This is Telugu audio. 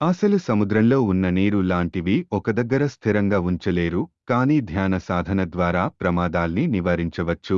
ఆశలు సముద్రంలో ఉన్న నీరు లాంటివి ఒక దగ్గర స్థిరంగా ఉంచలేరు కానీ ధ్యాన సాధన ద్వారా ప్రమాదాల్ని నివారించవచ్చు.